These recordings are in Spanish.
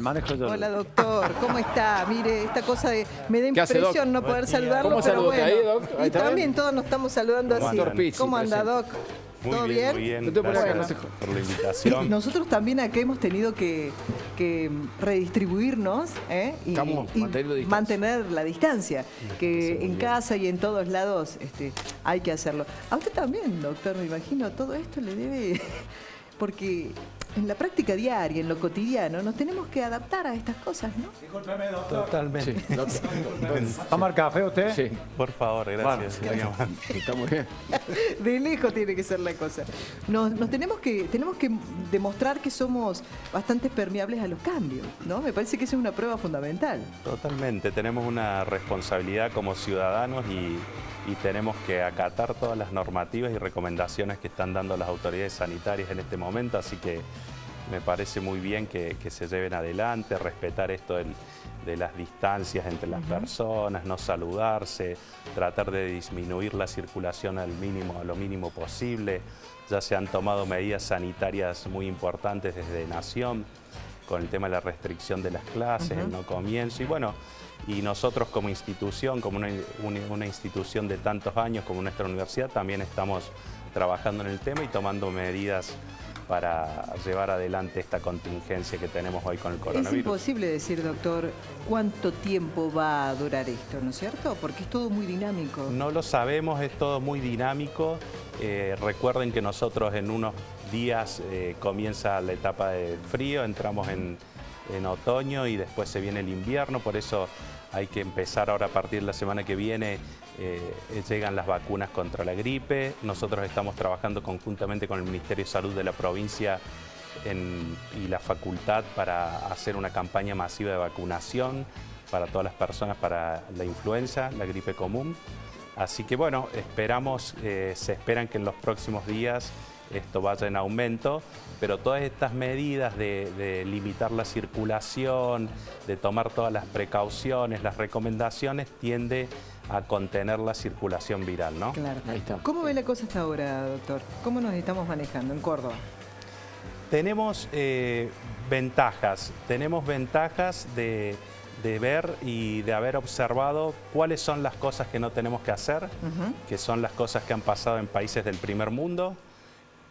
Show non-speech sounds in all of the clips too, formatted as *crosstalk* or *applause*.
Manejo Hola doctor, ¿cómo está? Mire, esta cosa de me da ¿Qué hace, impresión no poder saludarlo, ¿Cómo pero bueno. ahí, Doc? Ahí y también bien. todos nos estamos saludando ¿Cómo así. anda? Pizzi, ¿Cómo anda. Doc? Muy ¿Todo bien, bien? muy bien. Te Gracias por la invitación. Nosotros también acá hemos tenido que, que redistribuirnos ¿eh? y, Estamos mantener la distancia, que en casa y en todos lados este, hay que hacerlo. A usted también, doctor, me imagino, todo esto le debe... *laughs* Porque en la práctica diaria, en lo cotidiano, nos tenemos que adaptar a estas cosas, ¿no? Totalmente. Sí, doctor. ¿Va a tomar café usted? Sí, Por favor, gracias. Bueno, está muy bien. De lejos tiene que ser la cosa. Nos, nos tenemos que tenemos que demostrar que somos bastante permeables a los cambios, ¿no? Me parece que esa es una prueba fundamental. Totalmente. Tenemos una responsabilidad como ciudadanos y, y tenemos que acatar todas las normativas y recomendaciones que están dando las autoridades sanitarias en este momento, así que me parece muy bien que, que se lleven adelante, respetar esto del- de las distancias entre las personas, no saludarse, tratar de disminuir la circulación al mínimo, a lo mínimo posible. Ya se han tomado medidas sanitarias muy importantes desde Nación, con el tema de la restricción de las clases, el no comienzo y bueno, y nosotros como institución, como una, institución de tantos años como nuestra universidad, también estamos trabajando en el tema y tomando medidas para llevar adelante esta contingencia que tenemos hoy con el Es coronavirus. imposible decir, doctor, cuánto tiempo va a durar esto, ¿no es cierto? Porque es todo muy dinámico. No lo sabemos, es todo muy dinámico. Eh, recuerden que nosotros en unos días eh, comienza la etapa del frío, entramos en, en otoño y después se viene el invierno, por eso hay que empezar ahora a partir de la semana que viene, eh, llegan las vacunas contra la gripe. Nosotros estamos trabajando conjuntamente con el Ministerio de Salud de la provincia y la facultad para hacer una campaña masiva de vacunación para todas las personas para la influenza, la gripe común. Así que bueno, esperamos, eh, se esperan que en los próximos días esto vaya en aumento, pero todas estas medidas de, de limitar la circulación, de tomar todas las precauciones, las recomendaciones, tiende a contener la circulación viral, ¿no? Claro. Ahí está. ¿Cómo ve la cosa hasta ahora, doctor? ¿Cómo nos estamos manejando en Córdoba? Tenemos eh, ventajas, tenemos ventajas de, de ver y de haber observado cuáles son las cosas que no tenemos que hacer, que son las cosas que han pasado en países del primer mundo,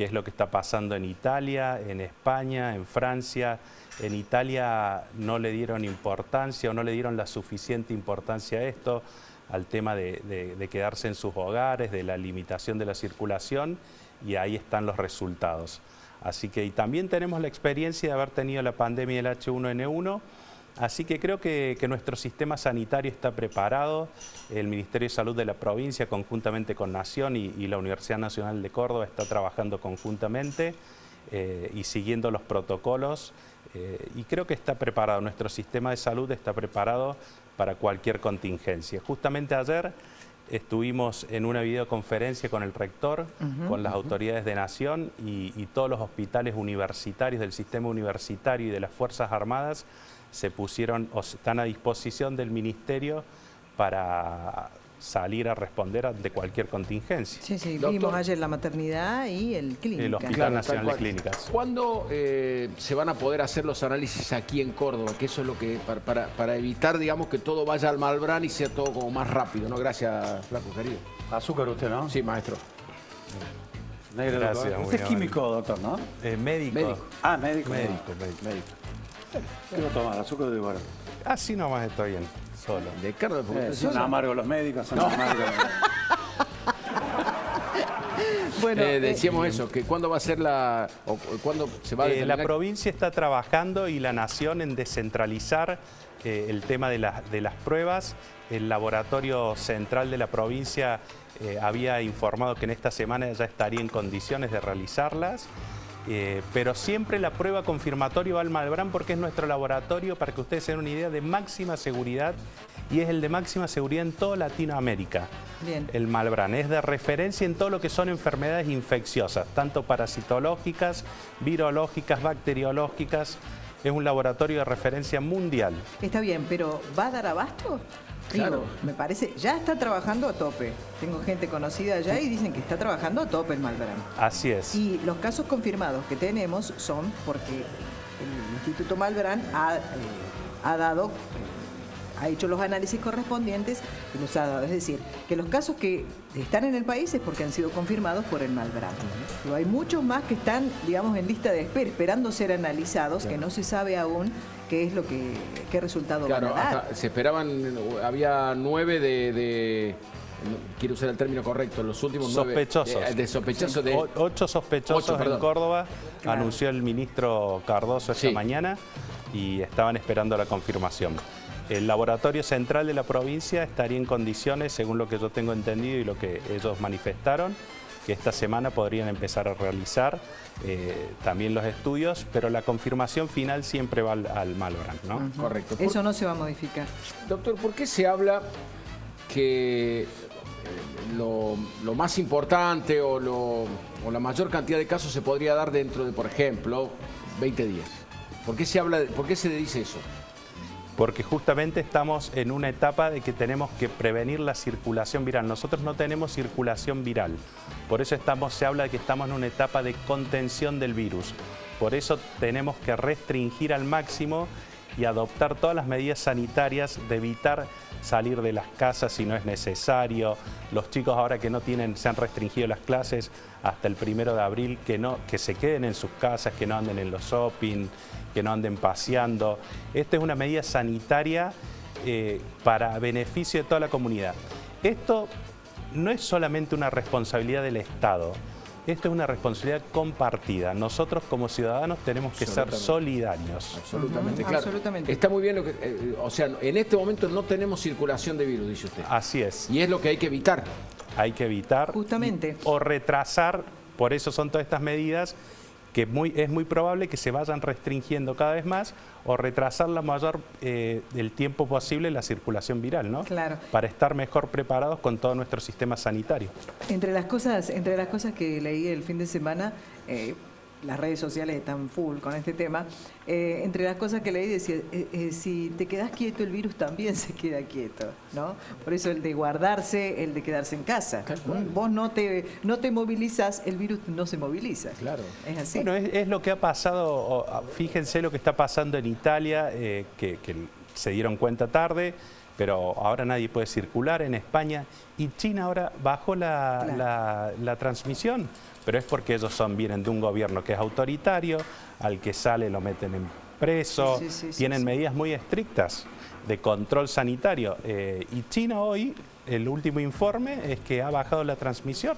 que es lo que está pasando en Italia, en España, en Francia. En Italia no le dieron importancia o no le dieron la suficiente importancia a esto, al tema de quedarse en sus hogares, de la limitación de la circulación, y ahí están los resultados. Así que y también tenemos la experiencia de haber tenido la pandemia del H1N1, Así que creo que, que nuestro sistema sanitario está preparado. El Ministerio de Salud de la provincia, conjuntamente con Nación y, y la Universidad Nacional de Córdoba, está trabajando conjuntamente eh, y siguiendo los protocolos. eh, y creo que está preparado, nuestro sistema de salud está preparado para cualquier contingencia. Justamente ayer estuvimos en una videoconferencia con el rector, con las autoridades de Nación y, y todos los hospitales universitarios del sistema universitario y de las Fuerzas Armadas se pusieron o están a disposición del Ministerio para salir a responder ante cualquier contingencia. Sí, sí, Doctor. vimos ayer la maternidad y el clínica. El Hospital Claro, Nacional de. Clínicas. ¿Cuándo eh, se van a poder hacer los análisis aquí en Córdoba? Que eso es lo que, para, para- para evitar, digamos, que todo vaya al Malbrán y sea todo como más rápido, ¿no? Gracias, Flaco, querido. Azúcar usted, ¿no? Sí, maestro. Negro, Gracias, doctor. Usted es químico, doctor, ¿no? Eh, médico. Médico. Ah, médico. Médico, médico. Médico. ¿Qué va a tomar? ¿Azúcar de igual? Así nomás estoy bien, solo. De carne, porque Eh, usted son amargos los médicos, son amargos. *laughs* Bueno, Eh, eh, decíamos eso, que cuándo va a ser la... o, cuándo se va a Eh, la provincia está trabajando y la nación en descentralizar eh, el tema de, las- de las pruebas. El laboratorio central de la provincia eh, había informado que en esta semana ya estaría en condiciones de realizarlas. Eh, pero siempre la prueba confirmatoria va al Malbrán porque es nuestro laboratorio, para que ustedes tengan una idea, de máxima seguridad y es el de máxima seguridad en toda Latinoamérica. Bien. El Malbrán es de referencia en todo lo que son enfermedades infecciosas, tanto parasitológicas, virológicas, bacteriológicas. Es un laboratorio de referencia mundial. Está bien, pero ¿va a dar abasto? Digo, Claro. me parece, ya está trabajando a tope. Tengo gente conocida allá y dicen que está trabajando a tope el Malbrán. Así es. Y los casos confirmados que tenemos son porque el Instituto Malbrán ha, eh, ha dado, eh, ha hecho los análisis correspondientes y los ha dado. Es decir, que los casos que están en el país es porque han sido confirmados por el Malbrán. Pero hay muchos más que están, digamos, en lista de espera, esperando ser analizados, que no se sabe aún qué es lo que, qué resultado Claro, van a dar. se esperaban, había nueve de, quiero usar el término correcto, los últimos nueve. Sospechosos. De, de sospechosos de... O- ocho sospechosos Ocho, perdón. en Córdoba, Claro. anunció el ministro Cardoso esta Sí. mañana y estaban esperando la confirmación. El laboratorio central de la provincia estaría en condiciones, según lo que yo tengo entendido y lo que ellos manifestaron, que esta semana podrían empezar a realizar eh, también los estudios, pero la confirmación final siempre va al, al ¿no? Correcto. Por- Eso no se va a modificar. Doctor, ¿por qué se habla que eh, lo, lo más importante o, lo- o la mayor cantidad de casos se podría dar dentro de, por ejemplo, 20 días? ¿Por qué se habla, de- por qué se dice eso? Porque justamente estamos en una etapa de que tenemos que prevenir la circulación viral. Nosotros no tenemos circulación viral, por eso se habla de que estamos en una etapa de contención del virus. Por eso tenemos que restringir al máximo y adoptar todas las medidas sanitarias de evitar salir de las casas si no es necesario. Los chicos ahora que no tienen, se han restringido las clases hasta el primero de abril, que, no, que se queden en sus casas, que no anden en los shopping, que no anden paseando. Esta es una medida sanitaria eh, para beneficio de toda la comunidad. Esto no es solamente una responsabilidad del Estado, esto es una responsabilidad compartida. Nosotros como ciudadanos tenemos que ser solidarios. Absolutamente, claro. absolutamente. Está muy bien lo que... eh, o sea, en este momento no tenemos circulación de virus, dice usted. Así es. Y es lo que hay que evitar. hay que evitar Justamente. y- o retrasar, por eso son todas estas medidas que muy, es muy probable que se vayan restringiendo cada vez más o retrasar la mayor eh, el tiempo posible la circulación viral, ¿no? Claro. Para estar mejor preparados con todo nuestro sistema sanitario. Entre las cosas, entre las cosas que leí el fin de semana, eh, las redes sociales están full con este tema. eh, entre las cosas que leí decía, eh, eh, si te quedas quieto, el virus también *laughs* se queda quieto, ¿no? Por eso el de guardarse, el de quedarse en casa. Vos no te, no te movilizas, el virus no se moviliza. Claro. Es así. Bueno, es, es lo que ha pasado, fíjense lo que está pasando en Italia, eh, que, que se dieron cuenta tarde, pero ahora nadie puede circular en España y China ahora bajó la, Claro. la- la transmisión, pero es porque ellos son, vienen de un gobierno que es autoritario, al que sale lo meten en preso, Sí, sí, sí, tienen medidas muy estrictas de control sanitario. Eh, y China hoy, el último informe es que ha bajado la transmisión.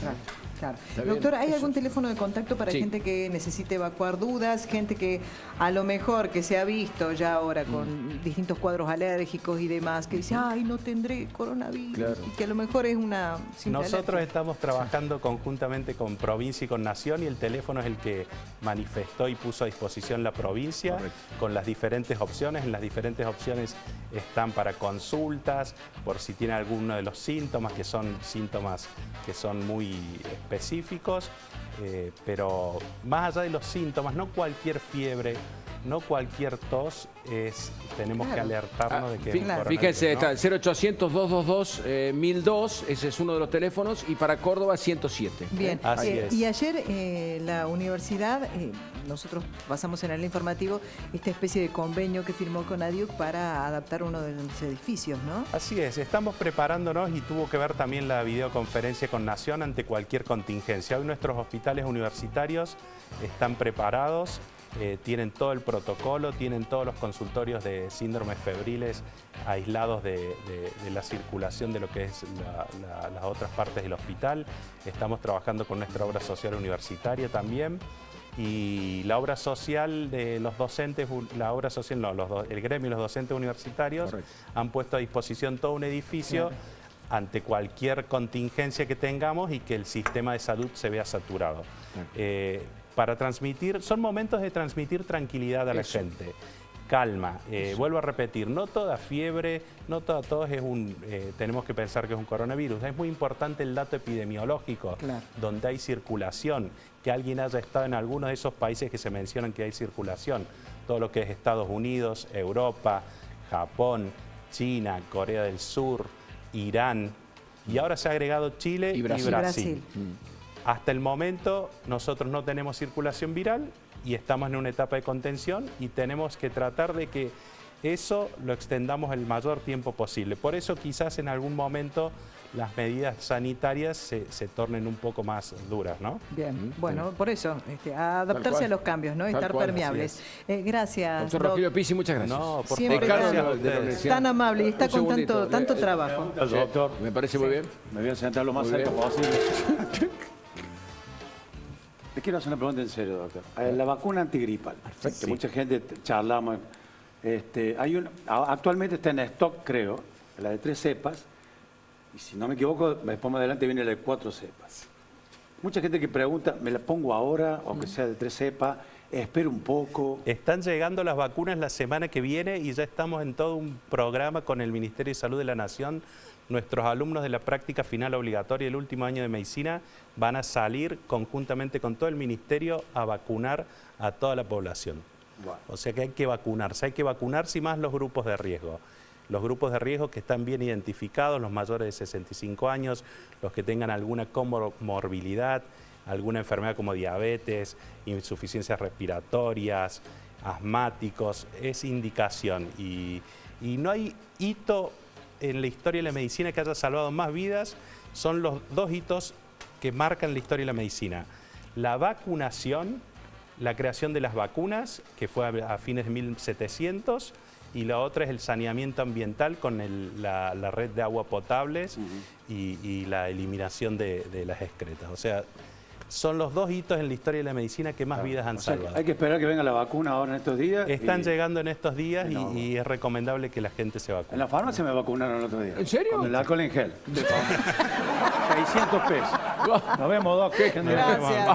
Claro, claro. Doctor, ¿hay eso. algún teléfono de contacto para Sí. gente que necesite evacuar dudas, gente que a lo mejor que se ha visto ya ahora con Mm. distintos cuadros alérgicos y demás, que dice, ay, no tendré coronavirus, Claro. y que a lo mejor es una Nosotros estamos trabajando conjuntamente con provincia y con nación y el teléfono es el que manifestó y puso a disposición la provincia Correcto. con las diferentes opciones. En las diferentes opciones están para consultas, por si tiene alguno de los síntomas, que son síntomas que son muy específicos, eh, pero más allá de los síntomas, no cualquier fiebre, no cualquier tos, es, tenemos que alertarnos de que es un Claro. Fíjense, ¿no? está el 0800-222-1002, ese es uno de los teléfonos, y para Córdoba 107. Bien, Así Eh, es. y ayer eh, la universidad, eh, nosotros pasamos en el informativo esta especie de convenio que firmó con ADIUC para adaptar uno de los edificios, ¿no? Así es, estamos preparándonos y tuvo que ver también la videoconferencia con Nación ante cualquier contingencia. Hoy nuestros hospitales universitarios están preparados, eh, tienen todo el protocolo, tienen todos los consultorios de síndromes febriles aislados de, de- de la circulación de lo que es la- la- las otras partes del hospital. Estamos trabajando con nuestra obra social universitaria también. Y la obra social de los docentes, la obra social, no, los do- el gremio y los docentes universitarios Correcto. han puesto a disposición todo un edificio ante cualquier contingencia que tengamos y que el sistema de salud se vea saturado. Eh, para transmitir, son momentos de transmitir tranquilidad a la Eso. gente. Calma, Eh, vuelvo a repetir, no toda fiebre, no toda tos es un, eh, tenemos que pensar que es un coronavirus. Es muy importante el dato epidemiológico, Claro. donde hay circulación, que alguien haya estado en alguno de esos países que se mencionan que hay circulación, todo lo que es Estados Unidos, Europa, Japón, China, Corea del Sur, Irán, y ahora se ha agregado Chile Y y Brasil. Brasil. Brasil. Hasta el momento nosotros no tenemos circulación viral y estamos en una etapa de contención y tenemos que tratar de que eso lo extendamos el mayor tiempo posible. Por eso quizás en algún momento las medidas sanitarias se, se tornen un poco más duras, ¿no? Bien, bueno, por eso, este, a adaptarse cual. a los cambios, ¿no? Estar cual, permeables. Eh, gracias. Doctor Doc. Rogelio Pizzi, muchas gracias. No, por Siempre favor, gracias. Tan amable y está Un con tanto, tanto Eh, eh, trabajo. Doctor, Me parece muy bien. me voy a sentar lo más bien. posible. *laughs* Le quiero hacer una pregunta en serio, doctor. Eh, La vacuna antigripal, que Sí. mucha gente charlamos, este, hay un, actualmente está en stock, creo, la de tres cepas, y si no me equivoco, después más adelante viene la de cuatro cepas. Mucha gente que pregunta, ¿me la pongo ahora, o que sea de tres cepas? Espero un poco. Están llegando las vacunas la semana que viene y ya estamos en todo un programa con el Ministerio de Salud de la Nación. Nuestros alumnos de la práctica final obligatoria el último año de medicina van a salir conjuntamente con todo el ministerio a vacunar a toda la población. Bueno. O sea que hay que vacunarse, hay que vacunarse y más los grupos de riesgo. Los grupos de riesgo que están bien identificados, los mayores de 65 años, los que tengan alguna comorbilidad, alguna enfermedad como diabetes, insuficiencias respiratorias, asmáticos, es indicación. Y, y no hay hito en la historia de la medicina que haya salvado más vidas, son los dos hitos que marcan la historia de la medicina. La vacunación, la creación de las vacunas, que fue a, fines de 1700, y la otra es el saneamiento ambiental con el- la, la red de agua potables y, y la eliminación de, de las excretas. O sea, son los dos hitos en la historia de la medicina que más vidas han O sea, salvado. hay que esperar que venga la vacuna ahora en estos días. Están y- llegando en estos días y, No. y es recomendable que la gente se En vacune. la farmacia me vacunaron el otro día. ¿En serio? Con el alcohol en gel. 600 *laughs* pesos. Nos vemos, Doc. Gracias.